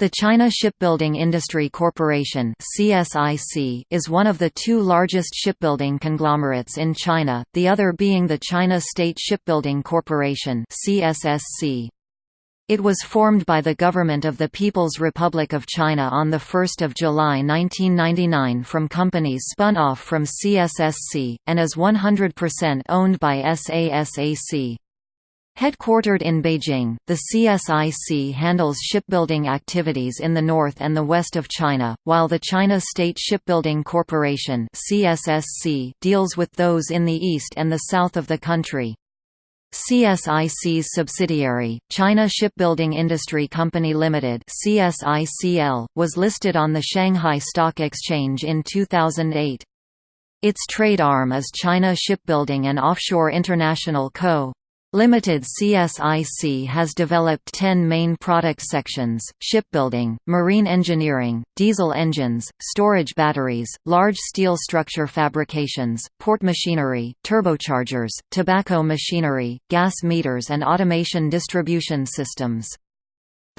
The China Shipbuilding Industry Corporation (CSIC) is one of the two largest shipbuilding conglomerates in China, the other being the China State Shipbuilding Corporation (CSSC). It was formed by the Government of the People's Republic of China on 1 July 1999 from companies spun off from CSSC, and is 100% owned by SASAC. Headquartered in Beijing, the CSIC handles shipbuilding activities in the north and the west of China, while the China State Shipbuilding Corporation (CSSC) deals with those in the east and the south of the country. CSIC's subsidiary, China Shipbuilding Industry Company Limited (CSICL), was listed on the Shanghai Stock Exchange in 2008. Its trade arm is China Shipbuilding and Offshore International Co. Limited CSIC has developed 10 main product sections, shipbuilding, marine engineering, diesel engines, storage batteries, large steel structure fabrications, port machinery, turbochargers, tobacco machinery, gas meters and automation distribution systems.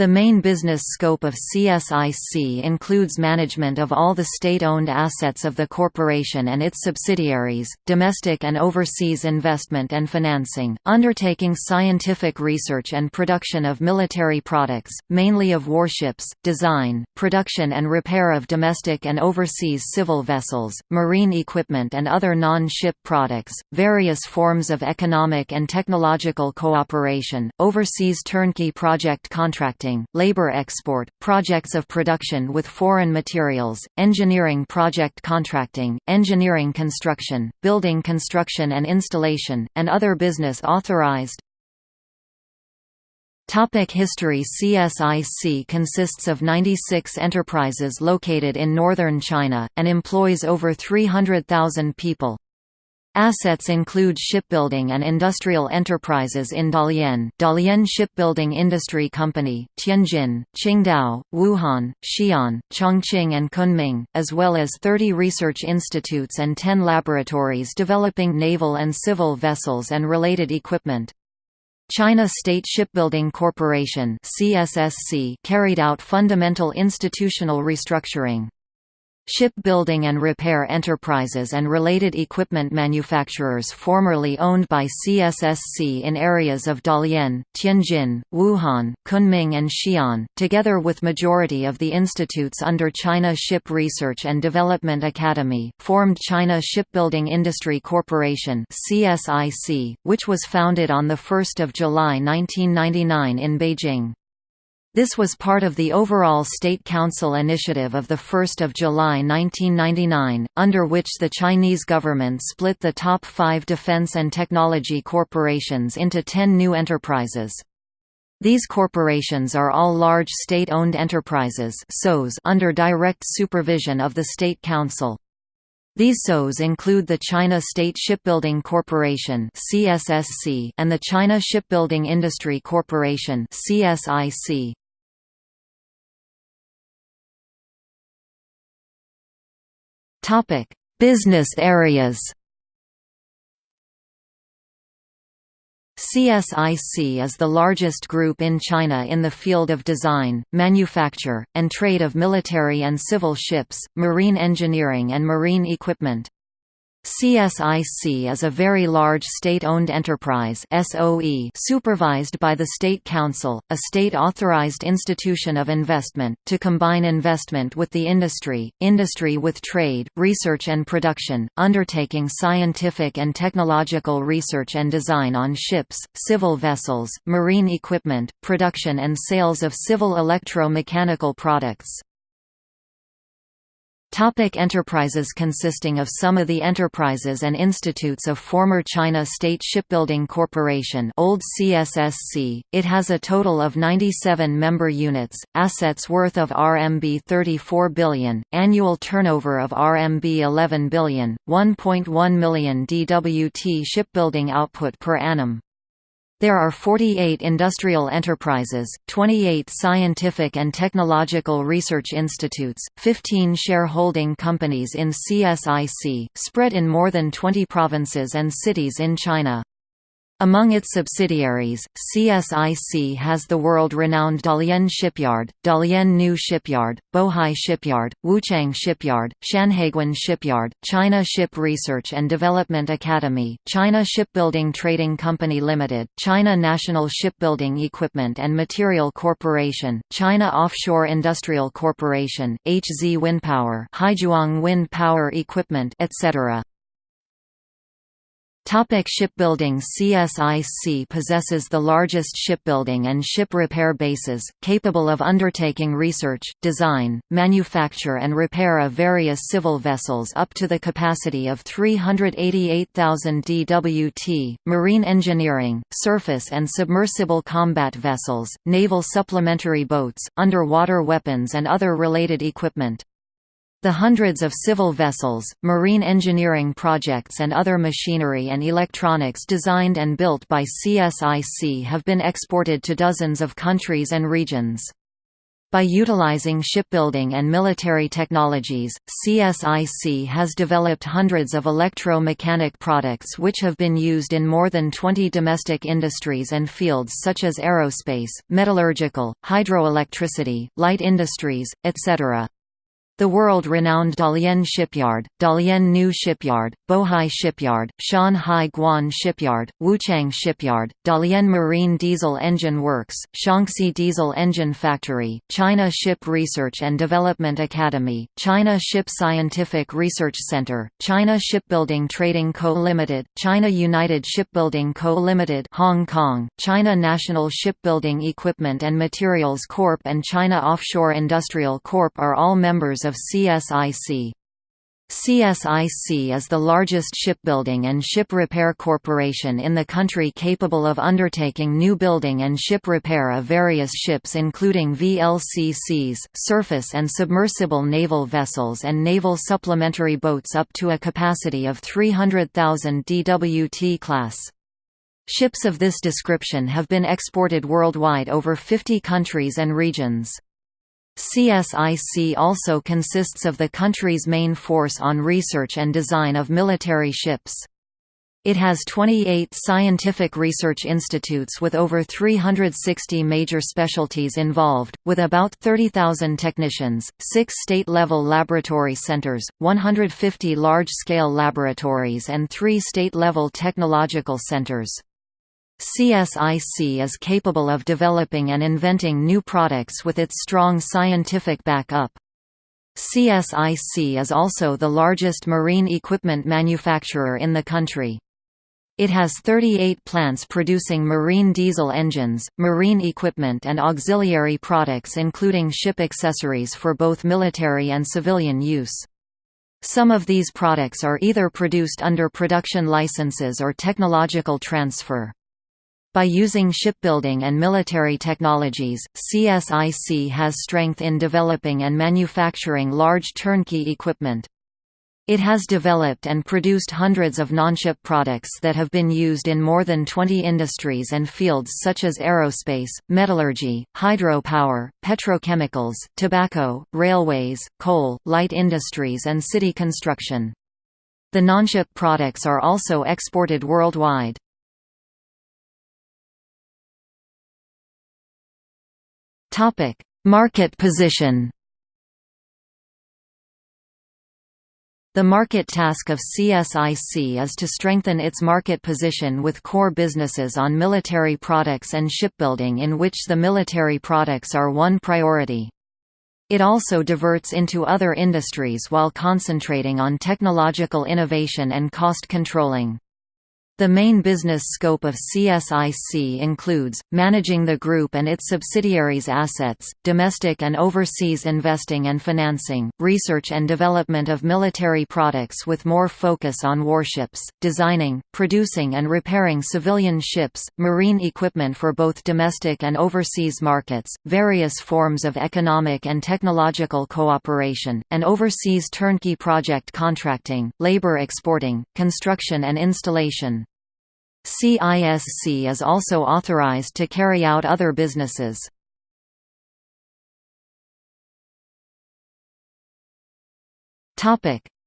The main business scope of CSIC includes management of all the state-owned assets of the corporation and its subsidiaries, domestic and overseas investment and financing, undertaking scientific research and production of military products, mainly of warships, design, production and repair of domestic and overseas civil vessels, marine equipment and other non-ship products, various forms of economic and technological cooperation, overseas turnkey project contracting labor export, projects of production with foreign materials, engineering project contracting, engineering construction, building construction and installation, and other business authorized. Topic History CSIC consists of 96 enterprises located in northern China, and employs over 300,000 people. Assets include shipbuilding and industrial enterprises in Dalian, Dalian Shipbuilding Industry Company, Tianjin, Qingdao, Wuhan, Xi'an, Chongqing and Kunming, as well as 30 research institutes and 10 laboratories developing naval and civil vessels and related equipment. China State Shipbuilding Corporation (CSSC) carried out fundamental institutional restructuring. Shipbuilding and repair enterprises and related equipment manufacturers formerly owned by CSSC in areas of Dalian, Tianjin, Wuhan, Kunming and Xi'an, together with majority of the institutes under China Ship Research and Development Academy, formed China Shipbuilding Industry Corporation (CSIC), which was founded on the 1st of July 1999 in Beijing. This was part of the overall State Council initiative of 1 July 1999, under which the Chinese government split the top five defense and technology corporations into ten new enterprises. These corporations are all large state-owned enterprises under direct supervision of the State Council. These SOs include the China State Shipbuilding Corporation and the China Shipbuilding Industry Corporation CSIC. Topic: Business areas. CSIC is the largest group in China in the field of design, manufacture, and trade of military and civil ships, marine engineering and marine equipment. CSIC is a very large state-owned enterprise SOE supervised by the State Council, a state-authorized institution of investment, to combine investment with the industry, industry with trade, research and production, undertaking scientific and technological research and design on ships, civil vessels, marine equipment, production and sales of civil electro-mechanical products. Topic enterprises Consisting of some of the enterprises and institutes of former China State Shipbuilding Corporation old CSSC, it has a total of 97 member units, assets worth of RMB 34 billion, annual turnover of RMB 11 billion, 1.1 million DWT shipbuilding output per annum. There are 48 industrial enterprises, 28 scientific and technological research institutes, 15 shareholding companies in CSIC, spread in more than 20 provinces and cities in China. Among its subsidiaries, CSIC has the world-renowned Dalian Shipyard, Dalian New Shipyard, Bohai Shipyard, Wuchang Shipyard, Shanhaiguan Shipyard, China Ship Research and Development Academy, China Shipbuilding Trading Company Limited, China National Shipbuilding Equipment and Material Corporation, China Offshore Industrial Corporation, HZ Windpower, Haizhuang Wind Power Equipment, etc. Topic shipbuilding CSIC possesses the largest shipbuilding and ship repair bases, capable of undertaking research, design, manufacture and repair of various civil vessels up to the capacity of 388,000 dwt, marine engineering, surface and submersible combat vessels, naval supplementary boats, underwater weapons and other related equipment. The hundreds of civil vessels, marine engineering projects and other machinery and electronics designed and built by CSIC have been exported to dozens of countries and regions. By utilizing shipbuilding and military technologies, CSIC has developed hundreds of electro-mechanic products which have been used in more than 20 domestic industries and fields such as aerospace, metallurgical, hydroelectricity, light industries, etc. The world-renowned Dalian Shipyard, Dalian New Shipyard, Bohai Shipyard, Shanhaiguan Shipyard, Wuchang Shipyard, Dalian Marine Diesel Engine Works, Shaanxi Diesel Engine Factory, China Ship Research and Development Academy, China Ship Scientific Research Center, China Shipbuilding Trading Co. Limited, China United Shipbuilding Co. Limited Hong Kong, China National Shipbuilding Equipment and Materials Corp. and China Offshore Industrial Corp. are all members of CSIC. CSIC is the largest shipbuilding and ship repair corporation in the country capable of undertaking new building and ship repair of various ships including VLCCs, surface and submersible naval vessels and naval supplementary boats up to a capacity of 300,000 dwt class. Ships of this description have been exported worldwide over 50 countries and regions. CSIC also consists of the country's main force on research and design of military ships. It has 28 scientific research institutes with over 360 major specialties involved, with about 30,000 technicians, six state-level laboratory centers, 150 large-scale laboratories and three state-level technological centers. CSIC is capable of developing and inventing new products with its strong scientific backup. CSIC is also the largest marine equipment manufacturer in the country. It has 38 plants producing marine diesel engines, marine equipment and auxiliary products including ship accessories for both military and civilian use. Some of these products are either produced under production licenses or technological transfer. By using shipbuilding and military technologies, CSIC has strength in developing and manufacturing large turnkey equipment. It has developed and produced hundreds of non-ship products that have been used in more than 20 industries and fields such as aerospace, metallurgy, hydropower, petrochemicals, tobacco, railways, coal, light industries and city construction. The non-ship products are also exported worldwide. Topic: Market position. The market task of CSIC is to strengthen its market position with core businesses on military products and shipbuilding in which the military products are one priority. It also diverts into other industries while concentrating on technological innovation and cost controlling. The main business scope of CSIC includes, managing the group and its subsidiaries' assets, domestic and overseas investing and financing, research and development of military products with more focus on warships, designing, producing and repairing civilian ships, marine equipment for both domestic and overseas markets, various forms of economic and technological cooperation, and overseas turnkey project contracting, labor exporting, construction and installation. CSIC is also authorized to carry out other businesses.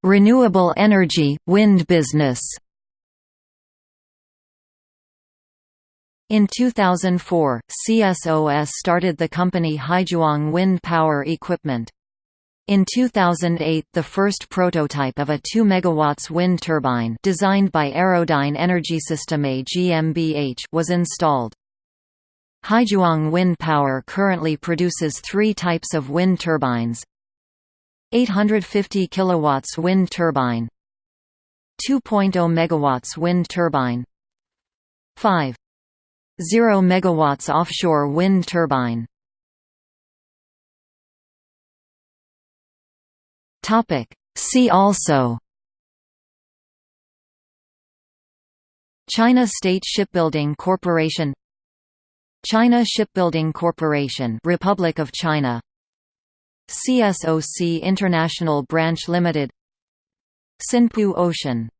Renewable energy, wind business In 2004, CSIC started the company Haizhuang Wind Power Equipment. In 2008 the first prototype of a 2 MW wind turbine designed by Aerodyne Energy System A GmbH was installed. Haizhuang Wind Power currently produces three types of wind turbines. 850 kW wind turbine. 2.0 MW wind turbine. 5 0 MW offshore wind turbine See also. China State Shipbuilding Corporation. China Shipbuilding Corporation Republic of China. CSOC International Branch Limited. Sinpu Ocean